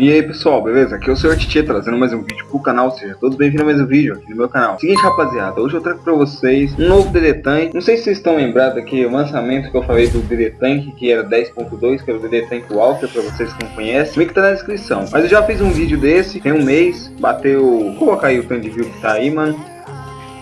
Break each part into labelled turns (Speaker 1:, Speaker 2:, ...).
Speaker 1: E aí pessoal, beleza? Aqui é o Sr. Titi trazendo mais um vídeo pro canal, seja todos bem-vindos a mais um vídeo aqui no meu canal. Seguinte rapaziada, hoje eu trago pra vocês um novo DD Tank. Não sei se vocês estão lembrados aqui, o lançamento que eu falei do DD Tank, que era 10.2, que era o DD Tank Walker, pra vocês que não conhecem. O link tá na descrição. Mas eu já fiz um vídeo desse, tem um mês, bateu... Vou colocar aí o tanto de view que tá aí, mano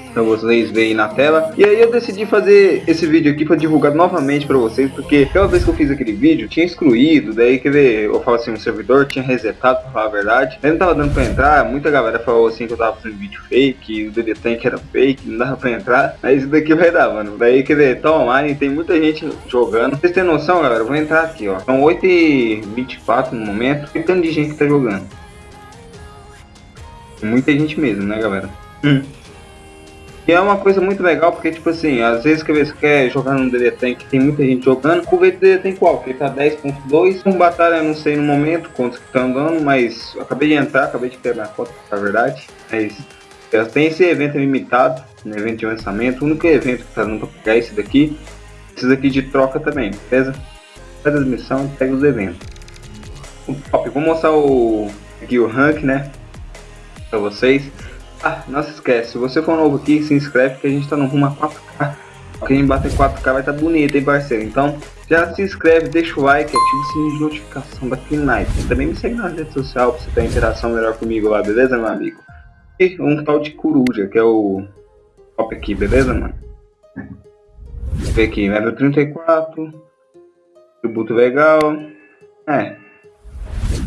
Speaker 1: para vocês verem na tela. E aí eu decidi fazer esse vídeo aqui para divulgar novamente para vocês, porque aquela vez que eu fiz aquele vídeo tinha excluído, daí quer ver, eu falo assim, o servidor tinha resetado para falar a verdade. Aí não tava dando para entrar, muita galera falou assim que eu tava fazendo vídeo fake, o DD Tank era fake, não dava para entrar. Mas isso daqui vai dar, mano. Daí quer ver, tá online, tem muita gente jogando. Vocês têm noção, galera? Eu vou entrar aqui, ó. São 8h24 no momento. Tem tanto de gente que tá jogando. Muita gente mesmo, né, galera? Hum. E é uma coisa muito legal, porque, tipo assim, às vezes que você quer jogar no DD Tank, tem muita gente jogando, o DD Tank qual? Ele tá 10.2, com batalha não sei no momento quantos que estão dando, mas acabei de entrar, acabei de ter minha conta, na verdade, mas tem esse evento limitado, no evento de lançamento, o único evento que tá dando pra pegar é esse daqui, esse daqui de troca também, beleza? Faz as missões, pega os eventos. Top, vou mostrar o, aqui o rank, né, pra vocês. Ah, não se esquece, se você for novo aqui, se inscreve que a gente tá no rumo a 4K. Quem bater 4K vai estar tá bonito, hein, parceiro? Então, já se inscreve, deixa o like, ativa o sininho de notificação da Night. Também me segue na rede social pra você ter interação melhor comigo lá, beleza, meu amigo? E um tal de coruja, que é o top aqui, beleza, mano? Ver aqui, level 34. Tributo legal. É,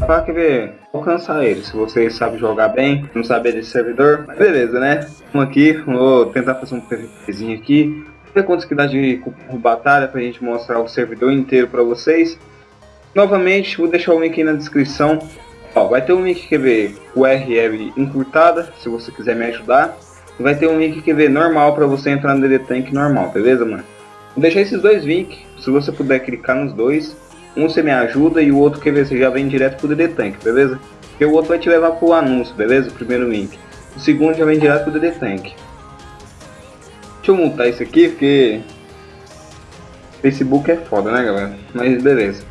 Speaker 1: Pra que ver, alcançar ele. Se você sabe jogar bem, não sabe desse servidor, beleza, né? Vamos aqui, vou tentar fazer um PVPzinho aqui. Ver quantos que dá de batalha pra gente mostrar o servidor inteiro pra vocês. Novamente, vou deixar o link aí na descrição. Ó, vai ter um link que ver URL encurtada, se você quiser me ajudar. Vai ter um link que ver normal para você entrar no DD Tank normal, beleza, mano? Vou deixar esses dois links, se você puder clicar nos dois. Um você me ajuda e o outro ver se já vem direto pro DD Tank, beleza? Porque o outro vai te levar pro anúncio, beleza? O primeiro link. O segundo já vem direto pro DD Tank. Deixa eu montar isso aqui porque Facebook é foda, né, galera? Mas beleza.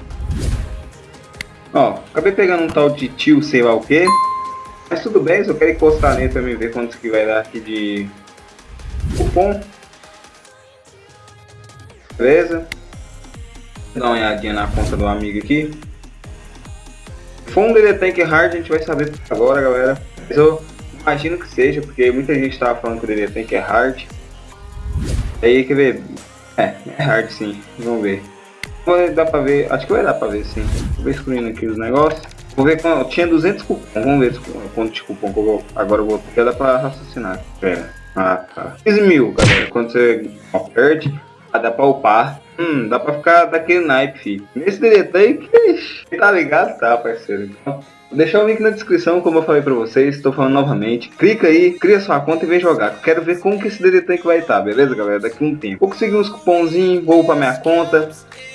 Speaker 1: Ó, acabei pegando um tal de tio sei lá o que. Mas tudo bem, só quero encostar nele pra me ver quantos que vai dar aqui de cupom. Beleza? Dá uma olhadinha na conta do amigo aqui. For um DD Tank Hard, a gente vai saber agora, galera. Mas eu imagino que seja, porque muita gente estava falando que o DD Tank é hard. Aí, quer ver? É, é hard sim. Vamos ver. Vai dar pra ver, acho que vai dar pra ver sim. Vou excluindo aqui os negócios. Vou ver quando tinha 200 cupom. Vamos ver quanto de cupom que eu vou. Agora eu vou. Porque dá pra raciocinar. Pera. Ah, tá. 15 mil, galera. Quando você perde, dá pra upar Hum, dá pra ficar daquele naipe, filho. Nesse DD aí, tá ligado? Tá, parceiro. Então, vou deixar o link na descrição, como eu falei pra vocês, estou falando novamente. Clica aí, cria sua conta e vem jogar. Quero ver como que esse DD Tank vai estar, tá, beleza, galera? Daqui um tempo. Vou conseguir uns cupomzinhos, vou pra minha conta.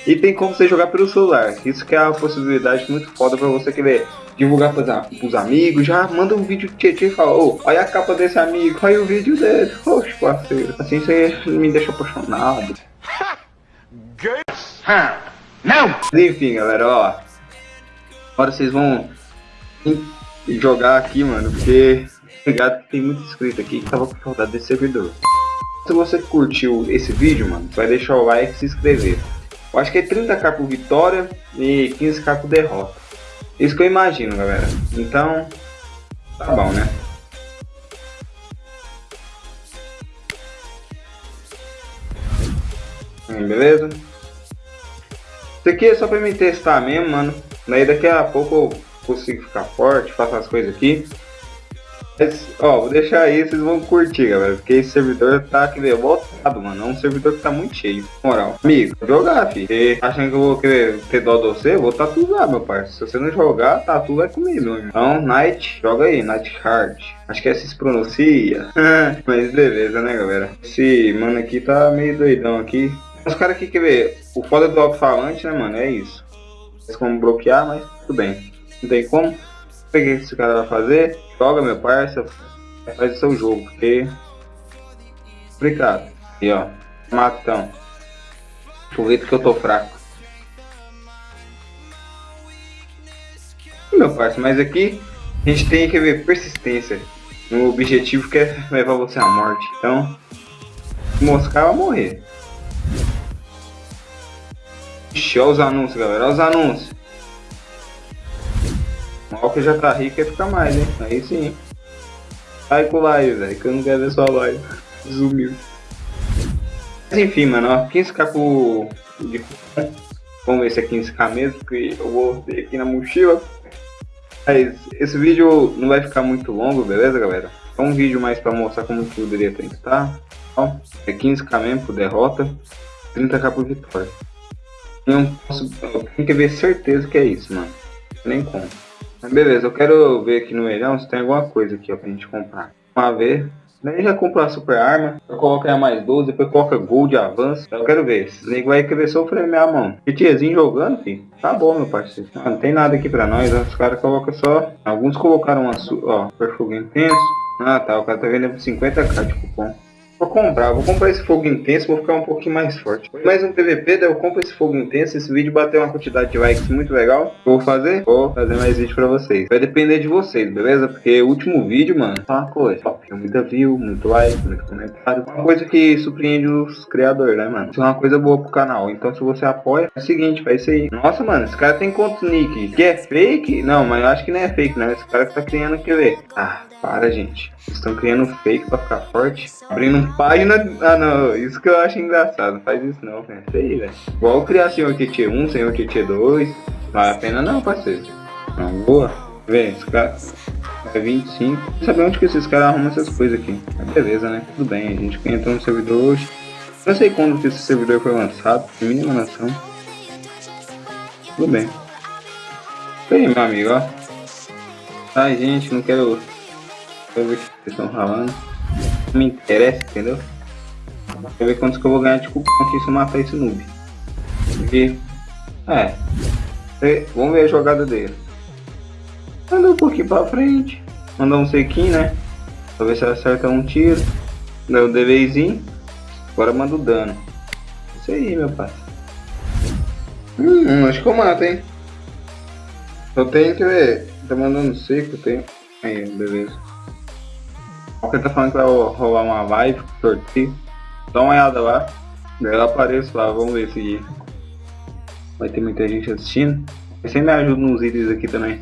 Speaker 1: E tem como você jogar pelo celular. Isso que é uma possibilidade muito foda pra você querer divulgar pros, pros amigos. Já manda um vídeo de Tietchan e fala, oh, olha a capa desse amigo, olha o vídeo dele. Oxe, parceiro. Assim você me deixa apaixonado. Não! Enfim, galera, ó. Agora vocês vão jogar aqui, mano, porque ligado que tem muito inscrito aqui que tava com saudade desse servidor. Se você curtiu esse vídeo, mano, vai deixar o like e se inscrever. Eu acho que é 30k por vitória e 15k por derrota. Isso que eu imagino, galera. Então, tá bom, né? Beleza? Isso aqui é só pra me testar mesmo, mano. Daí daqui a pouco eu consigo ficar forte, faço as coisas aqui. Mas, ó, vou deixar aí, vocês vão curtir, galera. Porque esse servidor tá aqui meio voltado, mano. É um servidor que tá muito cheio. Moral. Amigo, jogar, filho. E achando que eu vou querer ter dó de você, vou tatuar, meu parceiro. Se você não jogar, tatu vai comigo, meu. Então, Night, joga aí, Night Hard. Acho que é assim se pronuncia. Mas beleza, né, galera? Esse mano aqui tá meio doidão aqui. Os caras aqui, quer ver, o foda do alto-falante, né, mano, é isso. Tem como bloquear, mas tudo bem. Não tem como. O que esse cara vai fazer? Joga, meu parça, faz o seu jogo, porque... Complicado. E ó, matão. Aproveita que eu tô fraco. Meu parceiro, mas aqui a gente tem que ver persistência no objetivo que é levar você à morte. Então, moscar vai morrer. Ixi, olha os anúncios, galera. Olha os anúncios. Que já tá rico quer ficar mais, hein? Aí sim. Sai com live, velho, que eu não quero ver sua live. Sumiu. Mas enfim, mano, ó, 15k por... de Vamos ver se é 15k mesmo, porque eu vou ter aqui na mochila. Mas esse vídeo não vai ficar muito longo, beleza, galera? É um vídeo mais pra mostrar como que tem que estar. Ó, é 15k mesmo por derrota, 30k por vitória. Eu, posso, tenho que ver certeza que é isso, mano. Nem como. Beleza, eu quero ver aqui no melhão se tem alguma coisa aqui ó, pra gente comprar. Vamos ver. Daí já compra a super arma, eu coloco a mais 12, depois coloca gold, avanço. Eu quero ver, esse nego vai querer sofrer minha mão. Tiezinho jogando, filho. Tá bom, meu parceiro. Não tem nada aqui pra nós, os caras colocam só. Alguns colocaram uma, ó, perfugo intenso. Ah tá, o cara tá vendendo por 50k de cupom. Vou comprar, vou comprar esse fogo intenso, vou ficar um pouquinho mais forte. Mais um PVP, daí eu compro esse fogo intenso, esse vídeo bateu uma quantidade de likes muito legal. Vou fazer? Vou fazer mais vídeo pra vocês. Vai depender de vocês, beleza? Porque o último vídeo, mano, tá uma coisa. Top, muita view, muito like, muito comentário. Uma coisa que surpreende os criadores, né, mano? Isso é uma coisa boa pro canal. Então se você apoia, é o seguinte, faz isso aí. Nossa, mano, esse cara tem quantos nick? Que é fake? Não, mas eu acho que não é fake, né? Esse cara que tá criando, quer ver? Ah, para, gente. estão criando fake pra ficar forte. Abrindo página. Ah, não. Isso que eu acho engraçado. Não faz isso não, velho. Isso aí, velho. Igual criar Senhor TT 1, Senhor TT 2. Vale a pena não, parceiro. Não, boa. Vê, esse cara. É 25. Não sabe onde que esses caras arrumam essas coisas aqui. Beleza, né? Tudo bem. A gente entrou no servidor hoje. Não sei quando que esse servidor foi lançado. Mínima nação. Tudo bem. Aí, meu amigo, ó. Ai, gente, não quero Quero ver o que vocês estão falando. Me interessa, entendeu? Quero ver quantos que eu vou ganhar de cupom se eu matar esse noob. Porque. É. Vamos ver a jogada dele. Andou um pouquinho pra frente. Mandou um sequinho, né? Pra ver se acerta um tiro. Deu o DVzinho. Agora manda o dano. Isso aí, meu pai. Hum, acho que eu mato, hein? Eu tenho que ver. Tá mandando seco, tem. Aí, beleza. Ele tá falando que vai rolar uma live, sorteio. Dá uma olhada lá. Eu apareço lá, vamos ver se vai ter muita gente assistindo. Você me ajuda nos itens aqui também.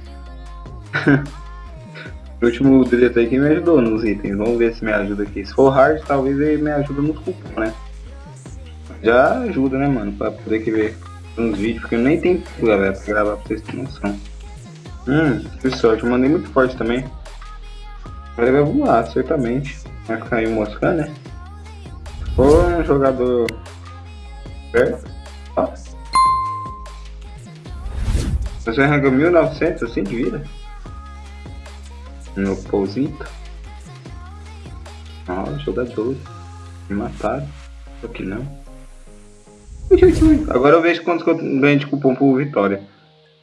Speaker 1: o último diretor aqui me ajudou nos itens. Vamos ver se me ajuda aqui. Se for hard, talvez ele me ajuda nos cupom, né? Já ajuda, né, mano? Pra poder que ver uns vídeos, porque eu nem tenho galera, pra gravar pra vocês terem noção. Hum, que sorte. Eu mandei muito forte também. Ele vai voar, certamente. Vai ficar aí moscando, né? For um jogador perto. Ó. Você arranca 1900 assim de vida? No Pousito. Ó, jogador. Me mataram. Só que não. Agora eu vejo quantos que eu ganho de cupom por vitória.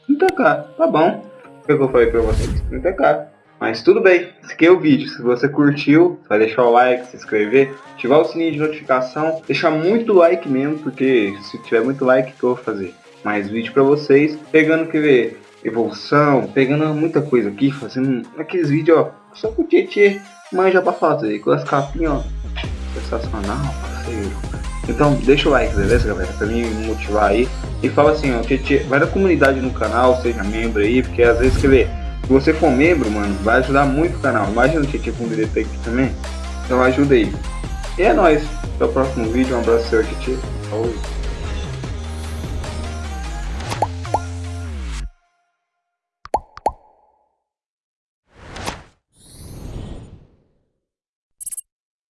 Speaker 1: 30k, tá bom. O que eu falei pra vocês? 30k. Mas tudo bem, esse aqui é o vídeo. Se você curtiu, vai deixar o like, se inscrever, ativar o sininho de notificação, deixar muito like mesmo, porque se tiver muito like, que eu vou fazer? Mais vídeo pra vocês, pegando que ver evolução, pegando muita coisa aqui, fazendo aqueles vídeos, ó, só com o Tietê manja pra fazer, com as capinhas, ó, sensacional, parceiro. Então deixa o like, beleza galera, pra me motivar aí, e fala assim, ó, Tietê, vai da comunidade no canal, seja membro aí, porque às vezes, quer ver, se você for membro, mano, vai ajudar muito o canal. Imagina que tipo um direito aqui também. Então ajuda aí. E é nóis. Até o próximo vídeo. Um abraço, seu Titi. Falou.